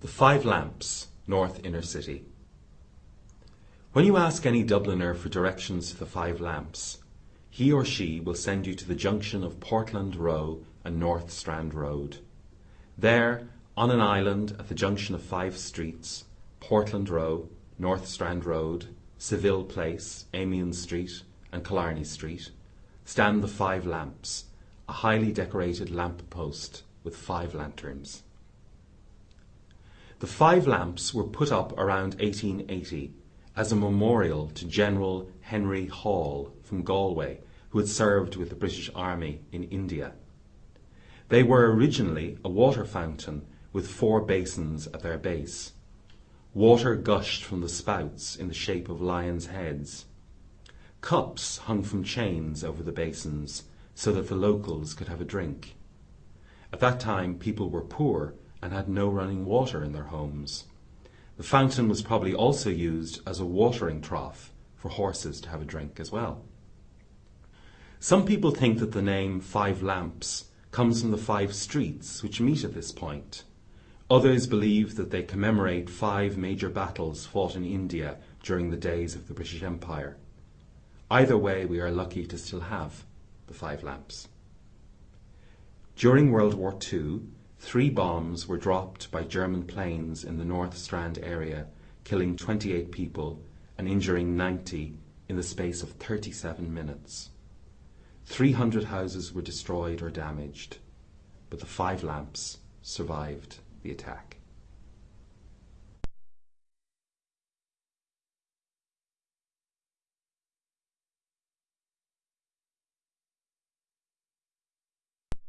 The Five Lamps, North Inner City. When you ask any Dubliner for directions to the Five Lamps, he or she will send you to the junction of Portland Row and North Strand Road. There, on an island at the junction of five streets, Portland Row, North Strand Road, Seville Place, Amiens Street, and Killarney Street, stand the Five Lamps, a highly decorated lamp post with five lanterns. The five lamps were put up around 1880 as a memorial to General Henry Hall from Galway, who had served with the British Army in India. They were originally a water fountain with four basins at their base. Water gushed from the spouts in the shape of lions' heads. Cups hung from chains over the basins so that the locals could have a drink. At that time, people were poor and had no running water in their homes. The fountain was probably also used as a watering trough for horses to have a drink as well. Some people think that the name Five Lamps comes from the five streets which meet at this point. Others believe that they commemorate five major battles fought in India during the days of the British Empire. Either way, we are lucky to still have the Five Lamps. During World War II, Three bombs were dropped by German planes in the North Strand area, killing 28 people and injuring 90 in the space of 37 minutes. 300 houses were destroyed or damaged, but the five lamps survived the attack.